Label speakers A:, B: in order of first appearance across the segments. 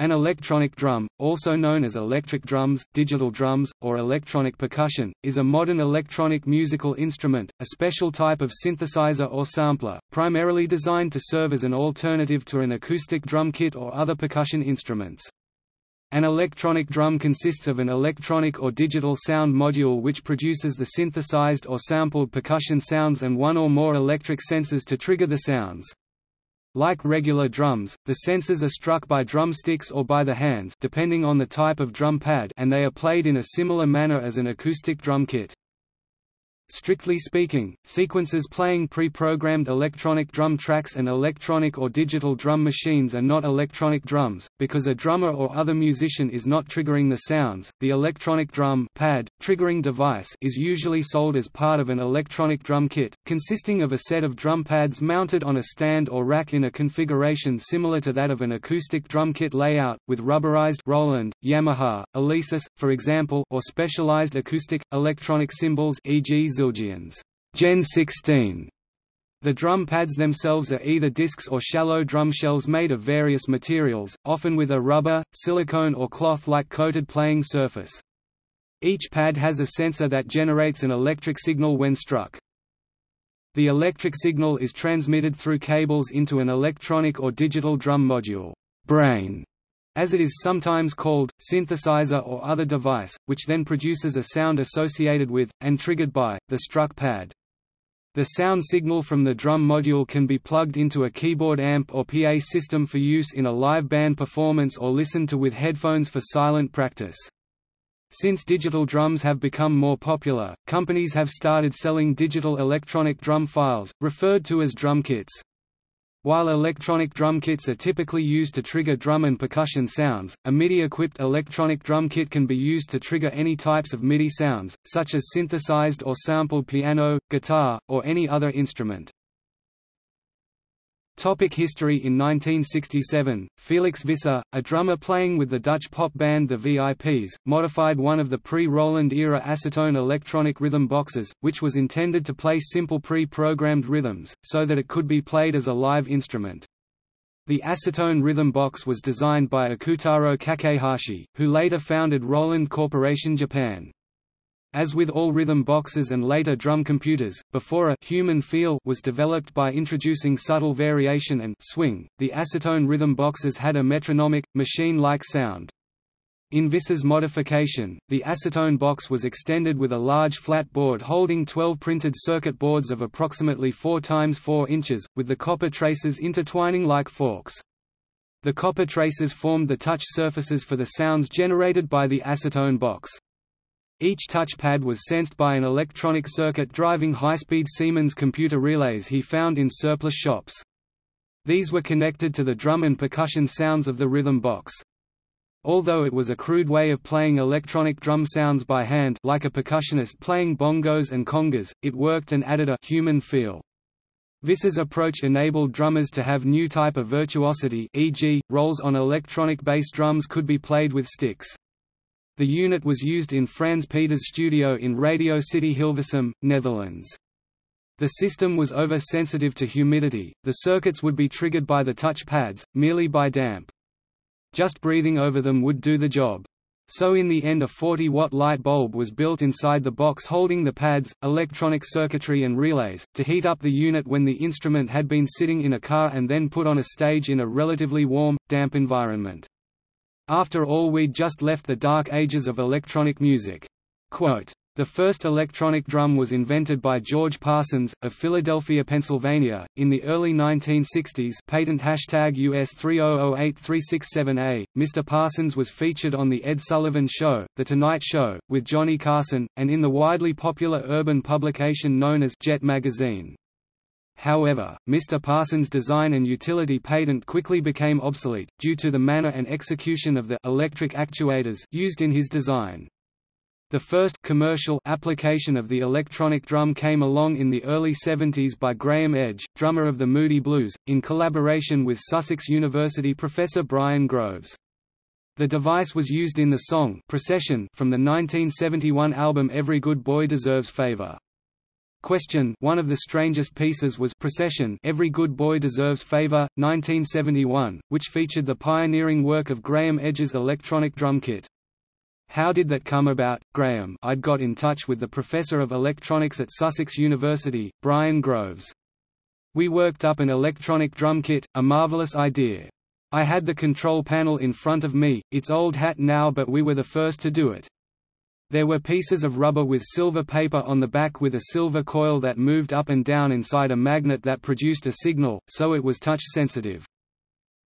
A: An electronic drum, also known as electric drums, digital drums, or electronic percussion, is a modern electronic musical instrument, a special type of synthesizer or sampler, primarily designed to serve as an alternative to an acoustic drum kit or other percussion instruments. An electronic drum consists of an electronic or digital sound module which produces the synthesized or sampled percussion sounds and one or more electric sensors to trigger the sounds. Like regular drums, the sensors are struck by drumsticks or by the hands depending on the type of drum pad and they are played in a similar manner as an acoustic drum kit. Strictly speaking, sequences playing pre-programmed electronic drum tracks and electronic or digital drum machines are not electronic drums, because a drummer or other musician is not triggering the sounds. The electronic drum pad, triggering device is usually sold as part of an electronic drum kit, consisting of a set of drum pads mounted on a stand or rack in a configuration similar to that of an acoustic drum kit layout, with rubberized Roland, Yamaha, Alesis, for example or specialized acoustic, electronic cymbals e.g. Zildjian's Gen 16. The drum pads themselves are either discs or shallow drum shells made of various materials, often with a rubber, silicone or cloth-like coated playing surface. Each pad has a sensor that generates an electric signal when struck. The electric signal is transmitted through cables into an electronic or digital drum module brain, as it is sometimes called, synthesizer or other device, which then produces a sound associated with, and triggered by, the struck pad. The sound signal from the drum module can be plugged into a keyboard amp or PA system for use in a live band performance or listened to with headphones for silent practice. Since digital drums have become more popular, companies have started selling digital electronic drum files, referred to as drum kits. While electronic drum kits are typically used to trigger drum and percussion sounds, a MIDI-equipped electronic drum kit can be used to trigger any types of MIDI sounds, such as synthesized or sampled piano, guitar, or any other instrument. Topic history In 1967, Felix Visser, a drummer playing with the Dutch pop band The VIPs, modified one of the pre-Roland-era Ace Tone electronic rhythm boxes, which was intended to play simple pre-programmed rhythms, so that it could be played as a live instrument. The Ace Tone rhythm box was designed by Ikutaro Kakehashi, who later founded Roland Corporation Japan. As with all rhythm boxes and later drum computers, before a human feel was developed by introducing subtle variation and swing, the Ace Tone rhythm boxes had a metronomic, machine-like sound. In Visser's modification, the Ace Tone box was extended with a large flat board holding 12 printed circuit boards of approximately 4 x 4 inches, with the copper traces intertwining like forks. The copper traces formed the touch surfaces for the sounds generated by the Ace Tone box. Each touchpad was sensed by an electronic circuit driving high-speed Siemens computer relays he found in surplus shops. These were connected to the drum and percussion sounds of the rhythm box. Although it was a crude way of playing electronic drum sounds by hand like a percussionist playing bongos and congas, it worked and added a human feel. Visser's approach enabled drummers to have new type of virtuosity e.g., rolls on electronic bass drums could be played with sticks. The unit was used in Frans Peters' studio in Radio City Hilversum, Netherlands. The system was over-sensitive to humidity, the circuits would be triggered by the touch pads, merely by damp. Just breathing over them would do the job. So in the end a 40-watt light bulb was built inside the box holding the pads, electronic circuitry and relays, to heat up the unit when the instrument had been sitting in a car and then put on a stage in a relatively warm, damp environment. After all we'd just left the dark ages of electronic music. Quote, the first electronic drum was invented by George Parsons, of Philadelphia, Pennsylvania, in the early 1960s patent hashtag US 3008367A. Mr. Parsons was featured on The Ed Sullivan Show, The Tonight Show, with Johnny Carson, and in the widely popular urban publication known as Jet Magazine. However, Mr. Parsons' design and utility patent quickly became obsolete, due to the manner and execution of the electric actuators used in his design. The first commercial application of the electronic drum came along in the early 70s by Graeme Edge, drummer of the Moody Blues, in collaboration with Sussex University professor Brian Groves. The device was used in the song Procession from the 1971 album Every Good Boy Deserves Favor. Question One of the strangest pieces was Procession Every Good Boy Deserves Favor, 1971, which featured the pioneering work of Graeme Edge's electronic drum kit. How did that come about, Graeme? I'd got in touch with the professor of electronics at Sussex University, Brian Groves. We worked up an electronic drum kit, a marvelous idea. I had the control panel in front of me, it's old hat now but we were the first to do it. There were pieces of rubber with silver paper on the back with a silver coil that moved up and down inside a magnet that produced a signal, so it was touch sensitive.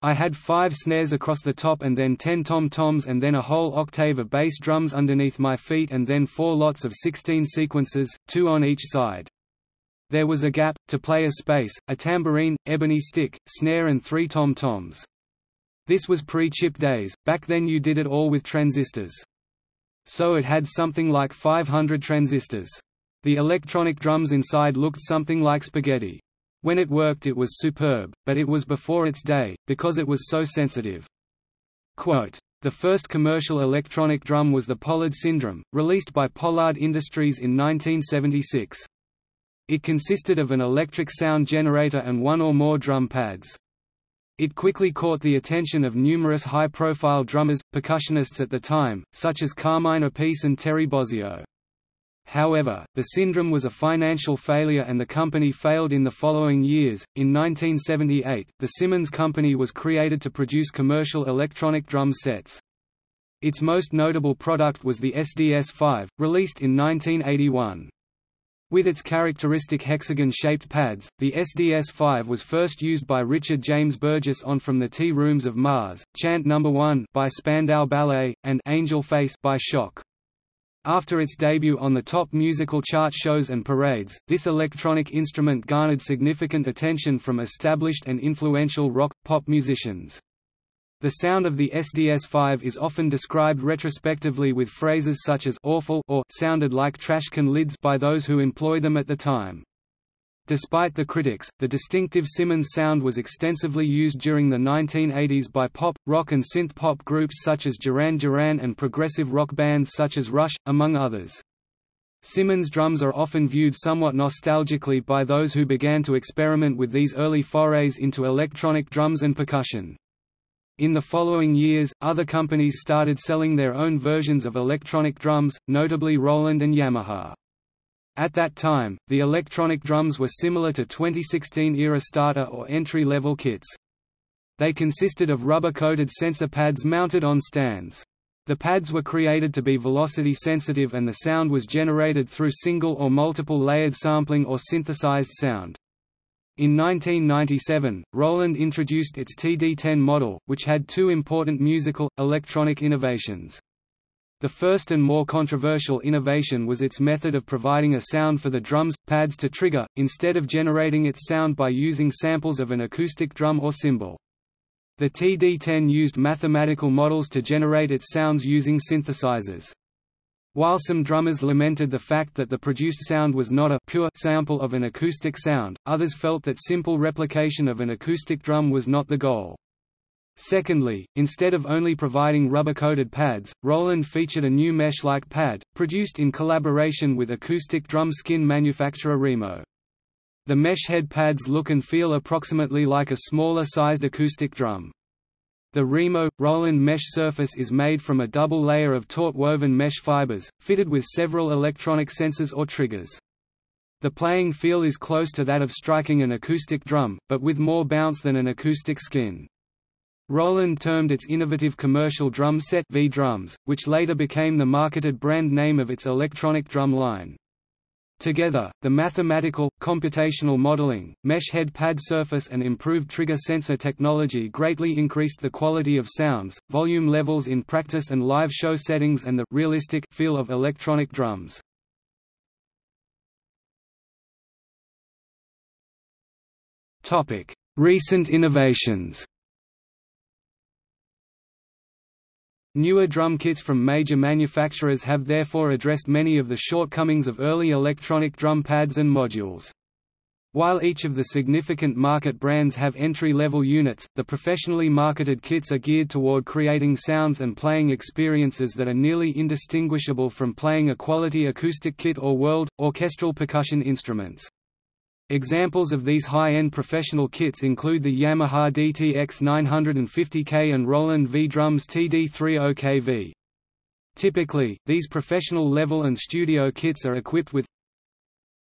A: I had five snares across the top and then ten tom-toms and then a whole octave of bass drums underneath my feet and then four lots of 16 sequences, two on each side. There was a gap, to play a space, a tambourine, ebony stick, snare and three tom-toms. This was pre-chip days, back then you did it all with transistors. So it had something like 500 transistors. The electronic drums inside looked something like spaghetti. When it worked it was superb, but it was before its day, because it was so sensitive. Quote, the first commercial electronic drum was the Pollard Syndrum, released by Pollard Industries in 1976. It consisted of an electric sound generator and one or more drum pads. It quickly caught the attention of numerous high-profile drummers, percussionists at the time, such as Carmine Appice and Terry Bozzio. However, the Syndrum was a financial failure and the company failed in the following years. In 1978, the Simmons Company was created to produce commercial electronic drum sets. Its most notable product was the SDS-5, released in 1981. With its characteristic hexagon-shaped pads, the SDS-5 was first used by Richard James Burgess on From the Tea Rooms of Mars, Chant No. 1 by Spandau Ballet, and Angel Face by Shock. After its debut on the top musical chart shows and parades, this electronic instrument garnered significant attention from established and influential rock, pop musicians. The sound of the SDS-5 is often described retrospectively with phrases such as awful or sounded like trash can lids by those who employ them at the time. Despite the critics, the distinctive Simmons sound was extensively used during the 1980s by pop, rock and synth-pop groups such as Duran Duran and progressive rock bands such as Rush, among others. Simmons drums are often viewed somewhat nostalgically by those who began to experiment with these early forays into electronic drums and percussion. In the following years, other companies started selling their own versions of electronic drums, notably Roland and Yamaha. At that time, the electronic drums were similar to 2016-era starter or entry-level kits. They consisted of rubber-coated sensor pads mounted on stands. The pads were created to be velocity sensitive and the sound was generated through single or multiple layered sampling or synthesized sound. In 1997, Roland introduced its TD-10 model, which had two important musical, electronic innovations. The first and more controversial innovation was its method of providing a sound for the drums, pads to trigger, instead of generating its sound by using samples of an acoustic drum or cymbal. The TD-10 used mathematical models to generate its sounds using synthesizers. While some drummers lamented the fact that the produced sound was not a pure sample of an acoustic sound, others felt that simple replication of an acoustic drum was not the goal. Secondly, instead of only providing rubber-coated pads, Roland featured a new mesh-like pad, produced in collaboration with acoustic drum skin manufacturer Remo. The mesh head pads look and feel approximately like a smaller-sized acoustic drum. The Remo Roland mesh surface is made from a double layer of taut woven mesh fibers, fitted with several electronic sensors or triggers. The playing feel is close to that of striking an acoustic drum, but with more bounce than an acoustic skin. Roland termed its innovative commercial drum set V-drums, which later became the marketed brand name of its electronic drum line. Together, the mathematical, computational modeling, mesh head pad surface and improved trigger sensor technology greatly increased the quality of sounds, volume levels in practice and live show settings and the realistic feel of electronic drums. Recent innovations Newer drum kits from major manufacturers have therefore addressed many of the shortcomings of early electronic drum pads and modules. While each of the significant market brands have entry-level units, the professionally marketed kits are geared toward creating sounds and playing experiences that are nearly indistinguishable from playing a quality acoustic kit or world, orchestral percussion instruments. Examples of these high-end professional kits include the Yamaha DTX 950K and Roland V-Drums TD30KV. Typically, these professional level and studio kits are equipped with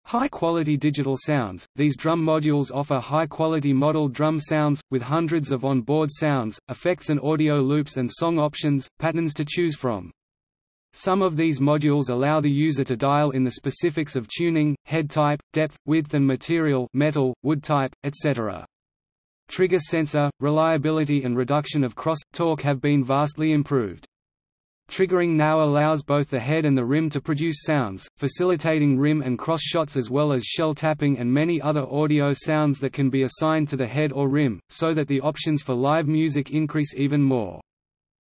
A: High-quality digital sounds – These drum modules offer high-quality modeled drum sounds, with hundreds of on-board sounds, effects and audio loops and song options, patterns to choose from. Some of these modules allow the user to dial in the specifics of tuning, head type, depth, width and material metal, wood type, etc. Trigger sensor, reliability and reduction of cross-talk have been vastly improved. Triggering now allows both the head and the rim to produce sounds, facilitating rim and cross shots as well as shell tapping and many other audio sounds that can be assigned to the head or rim, so that the options for live music increase even more.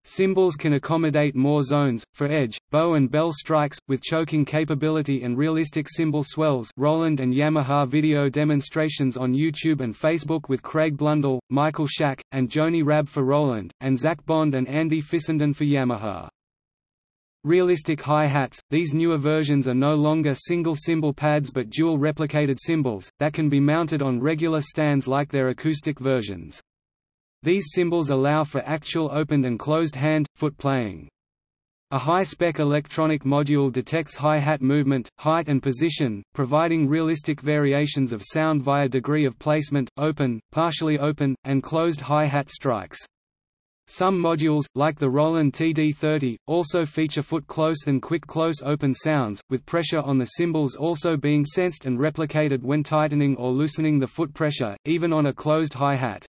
A: Cymbals can accommodate more zones, for edge, bow and bell strikes, with choking capability and realistic cymbal swells Roland and Yamaha video demonstrations on YouTube and Facebook with Craig Blundell, Michael Schack, and Joni Raab for Roland, and Zach Bond and Andy Fissenden for Yamaha. Realistic hi-hats – These newer versions are no longer single cymbal pads but dual replicated cymbals, that can be mounted on regular stands like their acoustic versions. These cymbals allow for actual opened and closed hand, foot playing. A high-spec electronic module detects hi-hat movement, height and position, providing realistic variations of sound via degree of placement, open, partially open, and closed hi-hat strikes. Some modules, like the Roland TD30, also feature foot-close and quick-close open sounds, with pressure on the cymbals also being sensed and replicated when tightening or loosening the foot pressure, even on a closed hi-hat.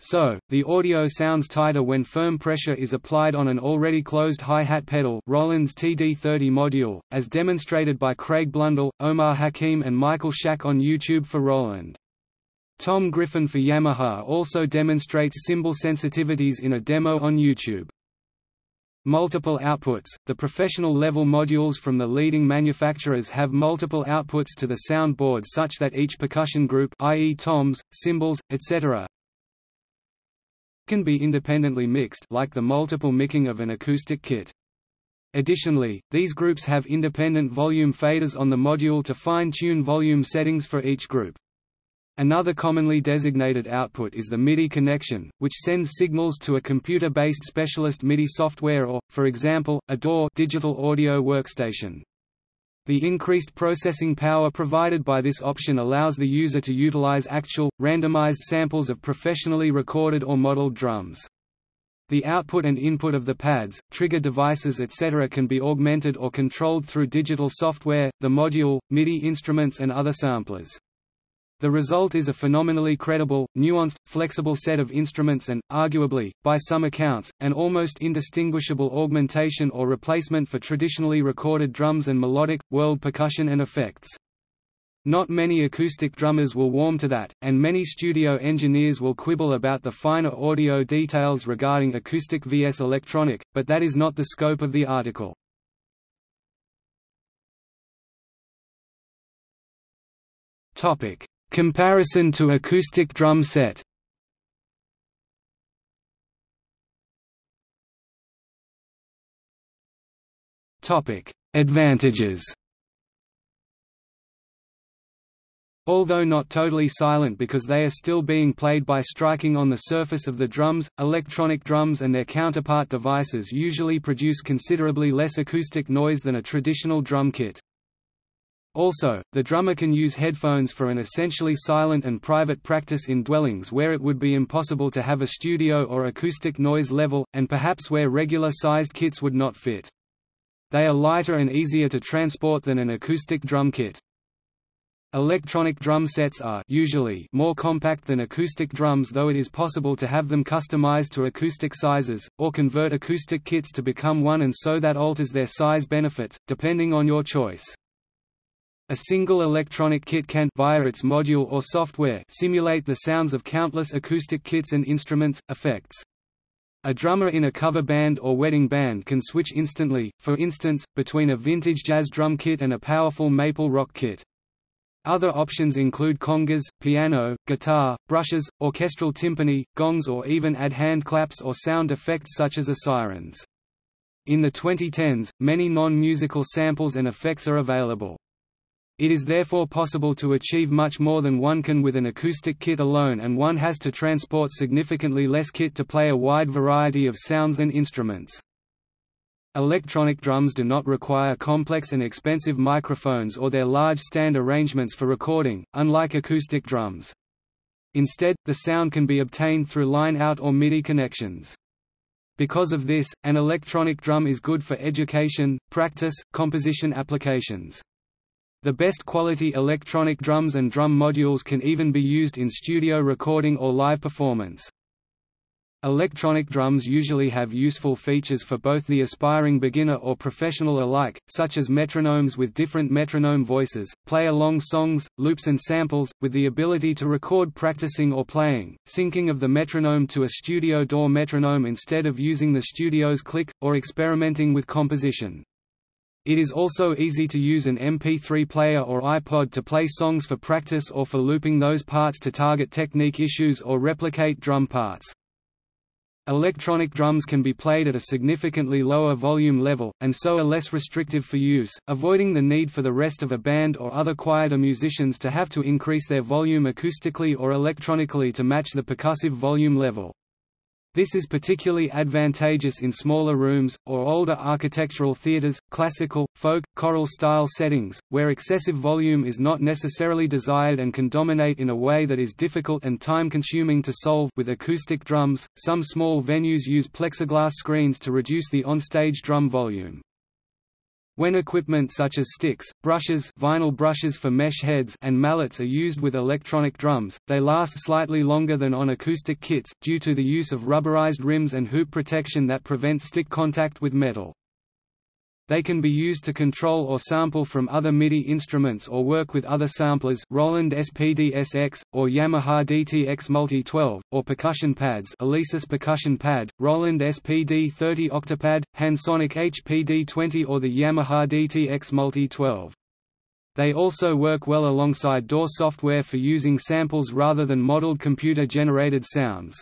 A: So, the audio sounds tighter when firm pressure is applied on an already closed hi-hat pedal Roland's TD30 module, as demonstrated by Craig Blundell, Omar Hakim and Michael Schack on YouTube for Roland. Tom Griffin for Yamaha also demonstrates cymbal sensitivities in a demo on YouTube. Multiple outputs – The professional level modules from the leading manufacturers have multiple outputs to the soundboard such that each percussion group i.e. toms, cymbals, etc. can be independently mixed like the multiple micking of an acoustic kit. Additionally, these groups have independent volume faders on the module to fine-tune volume settings for each group. Another commonly designated output is the MIDI connection, which sends signals to a computer-based specialist MIDI software or, for example, a DAW digital audio workstation. The increased processing power provided by this option allows the user to utilize actual, randomized samples of professionally recorded or modeled drums. The output and input of the pads, trigger devices etc. can be augmented or controlled through digital software, the module, MIDI instruments and other samplers. The result is a phenomenally credible, nuanced, flexible set of instruments and, arguably, by some accounts, an almost indistinguishable augmentation or replacement for traditionally recorded drums and melodic, world percussion and effects. Not many acoustic drummers will warm to that, and many studio engineers will quibble about the finer audio details regarding acoustic vs electronic, but that is not the scope of the article. Topic: Comparison to acoustic drum set Advantages Although not totally silent because they are still being played by striking on the surface of the drums, electronic drums and their counterpart devices usually produce considerably less acoustic noise than a traditional drum kit. Also, the drummer can use headphones for an essentially silent and private practice in dwellings where it would be impossible to have a studio or acoustic noise level, and perhaps where regular-sized kits would not fit. They are lighter and easier to transport than an acoustic drum kit. Electronic drum sets are usually more compact than acoustic drums though it is possible to have them customized to acoustic sizes, or convert acoustic kits to become one and so that alters their size benefits, depending on your choice. A single electronic kit can via its module or software simulate the sounds of countless acoustic kits and instruments, effects. A drummer in a cover band or wedding band can switch instantly, for instance, between a vintage jazz drum kit and a powerful maple rock kit. Other options include congas, piano, guitar, brushes, orchestral timpani, gongs or even add hand claps or sound effects such as a sirens. In the 2010s, many non-musical samples and effects are available. It is therefore possible to achieve much more than one can with an acoustic kit alone and one has to transport significantly less kit to play a wide variety of sounds and instruments. Electronic drums do not require complex and expensive microphones or their large stand arrangements for recording, unlike acoustic drums. Instead, the sound can be obtained through line-out or MIDI connections. Because of this, an electronic drum is good for education, practice, composition applications. The best quality electronic drums and drum modules can even be used in studio recording or live performance. Electronic drums usually have useful features for both the aspiring beginner or professional alike, such as metronomes with different metronome voices, play-along songs, loops and samples, with the ability to record practicing or playing, syncing of the metronome to a studio door metronome instead of using the studio's click, or experimenting with composition. It is also easy to use an MP3 player or iPod to play songs for practice or for looping those parts to target technique issues or replicate drum parts. Electronic drums can be played at a significantly lower volume level, and so are less restrictive for use, avoiding the need for the rest of a band or other quieter musicians to have to increase their volume acoustically or electronically to match the percussive volume level. This is particularly advantageous in smaller rooms, or older architectural theaters, classical, folk, choral-style settings, where excessive volume is not necessarily desired and can dominate in a way that is difficult and time-consuming to solve with acoustic drums. Some small venues use plexiglass screens to reduce the on-stage drum volume. When equipment such as sticks, brushes vinyl brushes for mesh heads and mallets are used with electronic drums, they last slightly longer than on acoustic kits, due to the use of rubberized rims and hoop protection that prevent stick contact with metal. They can be used to control or sample from other MIDI instruments or work with other samplers Roland SPD-SX, or Yamaha DTX Multi-12, or percussion pads Alesis Percussion Pad, Roland SPD-30 Octapad, Handsonic HPD-20 or the Yamaha DTX Multi-12. They also work well alongside DAW software for using samples rather than modeled computer-generated sounds.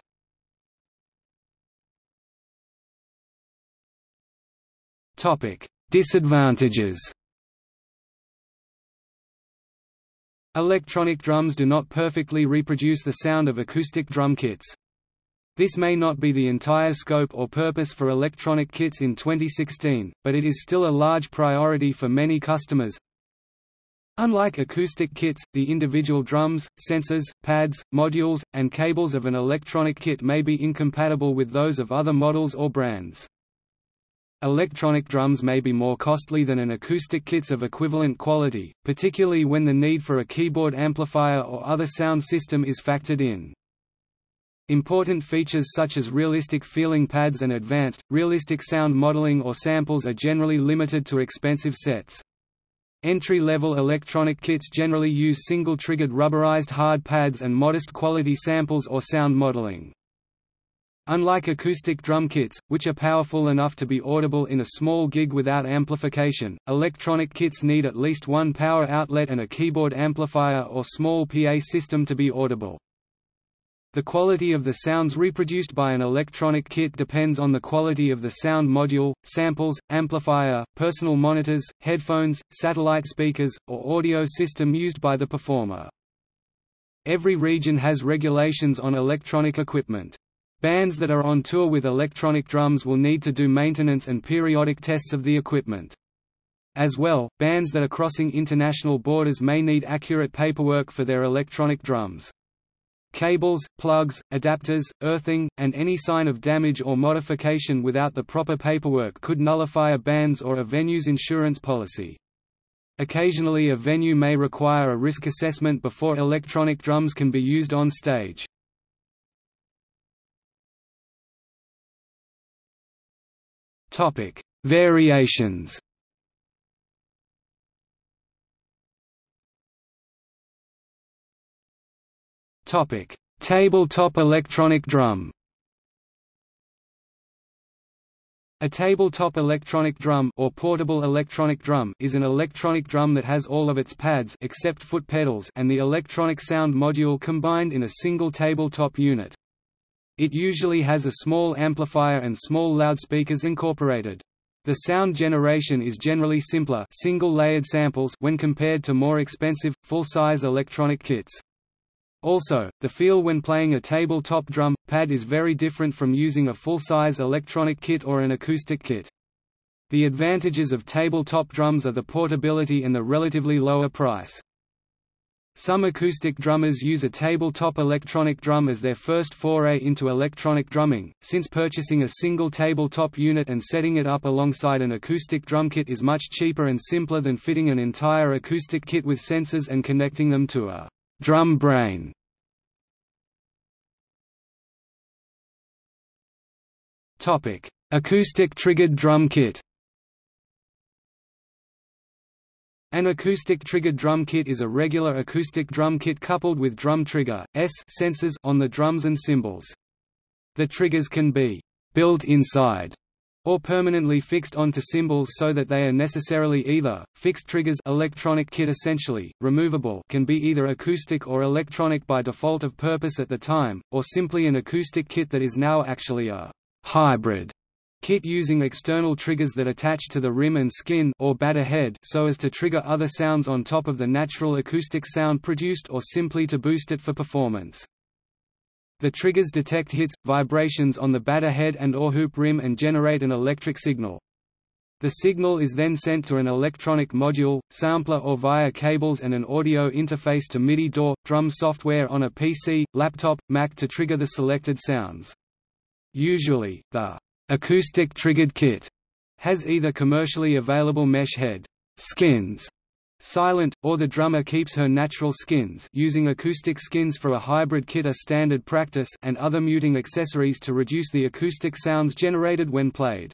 A: Topic: Disadvantages Electronic drums do not perfectly reproduce the sound of acoustic drum kits. This may not be the entire scope or purpose for electronic kits in 2016, but it is still a large priority for many customers. Unlike acoustic kits, the individual drums, sensors, pads, modules, and cables of an electronic kit may be incompatible with those of other models or brands. Electronic drums may be more costly than an acoustic kits of equivalent quality, particularly when the need for a keyboard amplifier or other sound system is factored in. Important features such as realistic feeling pads and advanced, realistic sound modeling or samples are generally limited to expensive sets. Entry-level electronic kits generally use single-triggered rubberized hard pads and modest quality samples or sound modeling. Unlike acoustic drum kits, which are powerful enough to be audible in a small gig without amplification, electronic kits need at least one power outlet and a keyboard amplifier or small PA system to be audible. The quality of the sounds reproduced by an electronic kit depends on the quality of the sound module, samples, amplifier, personal monitors, headphones, satellite speakers, or audio system used by the performer. Every region has regulations on electronic equipment. Bands that are on tour with electronic drums will need to do maintenance and periodic tests of the equipment. As well, bands that are crossing international borders may need accurate paperwork for their electronic drums. Cables, plugs, adapters, earthing, and any sign of damage or modification without the proper paperwork could nullify a band's or a venue's insurance policy. Occasionally a venue may require a risk assessment before electronic drums can be used on stage. Topic: Variations. Topic: Tabletop electronic drum. A tabletop electronic drum or portable electronic drum is an electronic drum that has all of its pads except foot pedals and the electronic sound module combined in a single tabletop unit. It usually has a small amplifier and small loudspeakers incorporated. The sound generation is generally simpler single-layered samples when compared to more expensive, full-size electronic kits. Also, the feel when playing a tabletop drum pad is very different from using a full-size electronic kit or an acoustic kit. The advantages of tabletop drums are the portability and the relatively lower price. Some acoustic drummers use a tabletop electronic drum as their first foray into electronic drumming, since purchasing a single tabletop unit and setting it up alongside an acoustic drum kit is much cheaper and simpler than fitting an entire acoustic kit with sensors and connecting them to a drum brain. Acoustic triggered drum kit. An acoustic triggered drum kit is a regular acoustic drum kit coupled with drum trigger S sensors on the drums and cymbals. The triggers can be built inside or permanently fixed onto cymbals so that they are necessarily either fixed triggers electronic kit essentially removable can be either acoustic or electronic by default of purpose at the time or simply an acoustic kit that is now actually a hybrid kit using external triggers that attach to the rim and skin or batter head so as to trigger other sounds on top of the natural acoustic sound produced or simply to boost it for performance. The triggers detect hits, vibrations on the batter head and or hoop rim and generate an electric signal. The signal is then sent to an electronic module, sampler or via cables and an audio interface to MIDI DAW, drum software on a PC, laptop, Mac to trigger the selected sounds. Usually, the acoustic triggered kit has either commercially available mesh head skins silent, or the drummer keeps her natural skins using acoustic skins for a hybrid kit a standard practice and other muting accessories to reduce the acoustic sounds generated when played.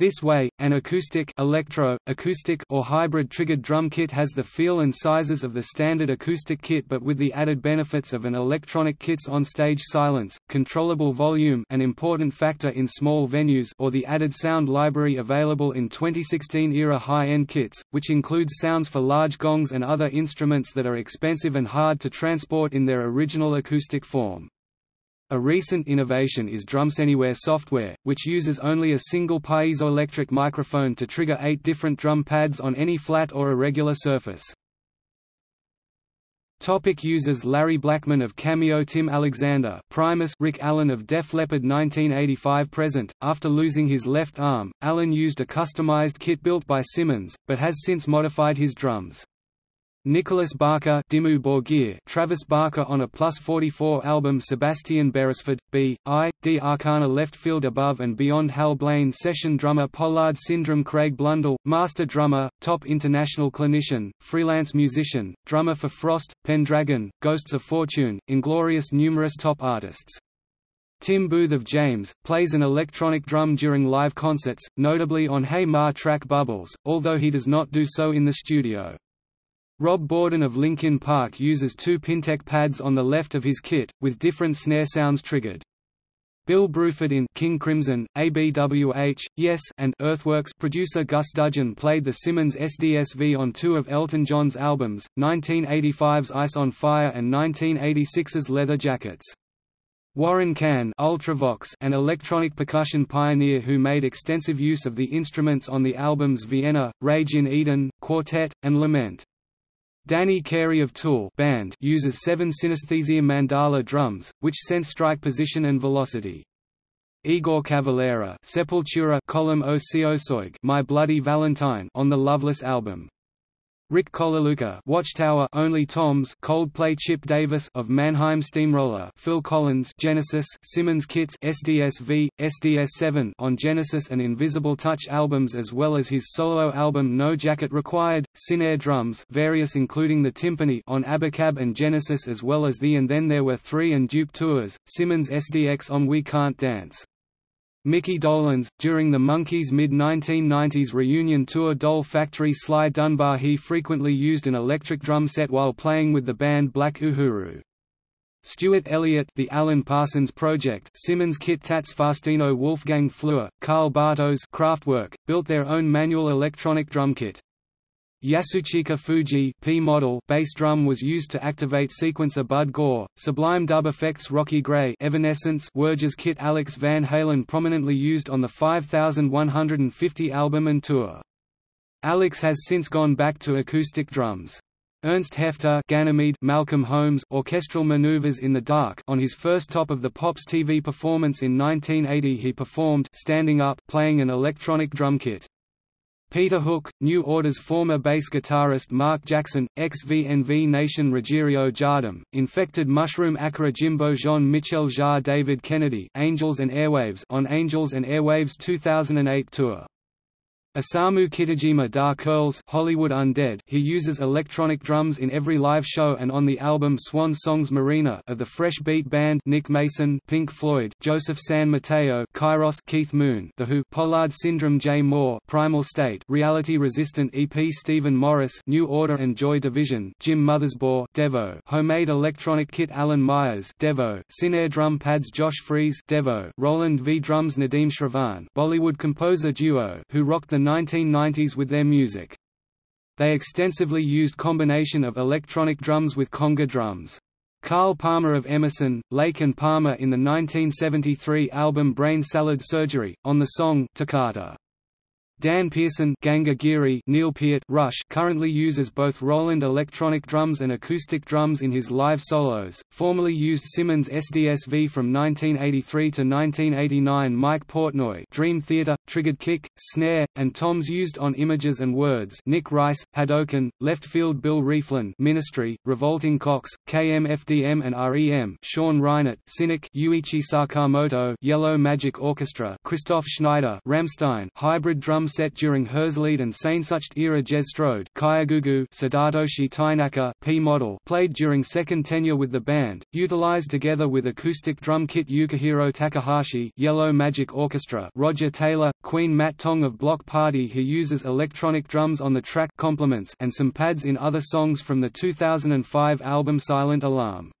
A: This way, an acoustic electro, acoustic or hybrid triggered drum kit has the feel and sizes of the standard acoustic kit but with the added benefits of an electronic kit's on-stage silence, controllable volume an important factor in small venues or the added sound library available in 2016-era high-end kits, which includes sounds for large gongs and other instruments that are expensive and hard to transport in their original acoustic form. A recent innovation is DrumsAnywhere software, which uses only a single piezoelectric microphone to trigger eight different drum pads on any flat or irregular surface. Topic users Larry Blackmon of Cameo Tim Alexander Primus Rick Allen of Def Leppard 1985 present, after losing his left arm, Allen used a customized kit built by Simmons, but has since modified his drums. Nicholas Barker Dimmu Borgir Travis Barker on a Plus 44 album Sebastian Beresford, B. I. D. Arcana Left Field Above and Beyond Hal Blaine Session drummer Pollard Syndrum Craig Blundell, Master drummer, top international clinician, freelance musician, drummer for Frost, Pendragon, Ghosts of Fortune, Inglorious numerous top artists. Tim Booth of James, plays an electronic drum during live concerts, notably on Hey Ma track Bubbles, although he does not do so in the studio. Rob Bourdon of Linkin Park uses two Pintech pads on the left of his kit, with different snare sounds triggered. Bill Bruford in King Crimson, ABWH, Yes and Earthworks producer Gus Dudgeon played the Simmons SDSV on two of Elton John's albums, 1985's Ice on Fire and 1986's Leather Jackets. Warren Cann Ultravox, an electronic percussion pioneer who made extensive use of the instruments on the albums Vienna, Rage in Eden, Quartet, and Lament. Danny Carey of Tool band uses seven synesthesia mandala drums, which sense strike position and velocity. Igor Cavalera Sepultura column My Bloody Valentine on the Loveless album. Rick Colaluca Watchtower Only Toms Coldplay Chip Davis of Mannheim Steamroller Phil Collins Genesis Simmons Kits SDS-V, SDS-7 on Genesis and Invisible Touch albums as well as his solo album No Jacket Required, Sinair drums various including the timpani on Abacab and Genesis as well as the And Then There Were Three and Duke tours, Simmons SDX on We Can't Dance. Mickey Dolenz, during the Monkees' mid-1990s reunion tour Doll Factory Sly Dunbar he frequently used an electric drum set while playing with the band Black Uhuru. Stuart Elliott The Alan Parsons Project Simmons Kit Tats Faustino Wolfgang Flür, Karl Bartos Kraftwerk, built their own manual electronic drum kit. Yasuchika Fuji P model bass drum was used to activate sequencer Bud Gaugh, Sublime Dub Effects Rocky Gray Evanescence Werges kit Alex Van Halen prominently used on the 5150 album and tour. Alex has since gone back to acoustic drums. Ernst Hefter Ganymede Malcolm Holmes Orchestral Maneuvers in the Dark on his first Top of the Pops TV performance in 1980 he performed standing up playing an electronic drum kit. Peter Hook, New Order's former bass guitarist Mark Jackson, ex-VNV Nation Ruggiero Jardim, Infected Mushroom Akira Jimbo Jean-Michel Jarre David Kennedy Angels and Airwaves on Angels and Airwaves 2008 tour. Osamu Kitajima Da Kurlzz Hollywood Undead he uses electronic drums in every live show and on the album Swan Songs Marina of the Fresh Beat Band Nick Mason Pink Floyd Joseph San Mateo Kairos Keith Moon The Who Pollard Syndrum Jay Moore Primal State Reality Resistant EP Stephen Morris New Order and Joy Division Jim Mothersbaugh Devo Homemade Electronic Kit Alan Myers Devo Sinair Drum Pads Josh Freese Devo Roland V Drums Nadeem Shravan Bollywood composer duo who rocked the 1990s with their music. They extensively used combination of electronic drums with conga drums. Carl Palmer of Emerson, Lake and Palmer in the 1973 album Brain Salad Surgery, on the song Toccata. Dan Pearson Ganga Giri Neil Peart Rush currently uses both Roland electronic drums and acoustic drums in his live solos, formerly used Simmons SDS-V from 1983 to 1989 Mike Portnoy Dream Theater, Triggered Kick, Snare, and toms used on Images and Words Nick Rice, Hadouken, Left Field Bill Rieflin Ministry, Revolting Cocks, KMFDM and REM Sean Reinert, Cynic Ryuichi Sakamoto Yellow Magic Orchestra Christoph Schneider Rammstein Hybrid Drum set during Herzeleid and Sehnsucht era Jez Strode Sadatoshi Tainaka P model played during second tenure with the band, utilized together with acoustic drum kit Yukihiro Takahashi Yellow Magic Orchestra Roger Taylor, Queen Matt Tong of Bloc Party who uses electronic drums on the track Compliments and some pads in other songs from the 2005 album Silent Alarm.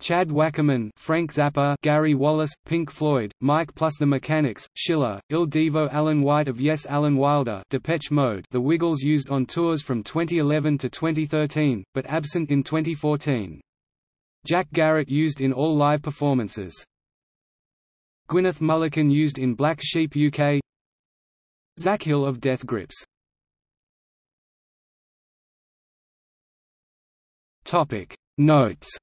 A: Chad Wackerman, Frank Zappa, Gary Wallace, Pink Floyd, Mike plus the Mechanics, Schiller, Il Divo Alan White of Yes Alan Wilder Depeche Mode The Wiggles used on tours from 2011 to 2013, but absent in 2014. Jack Garratt used in all live performances. Gwyneth Mullican used in Black Sheep UK Zach Hill of Death Grips Topic Notes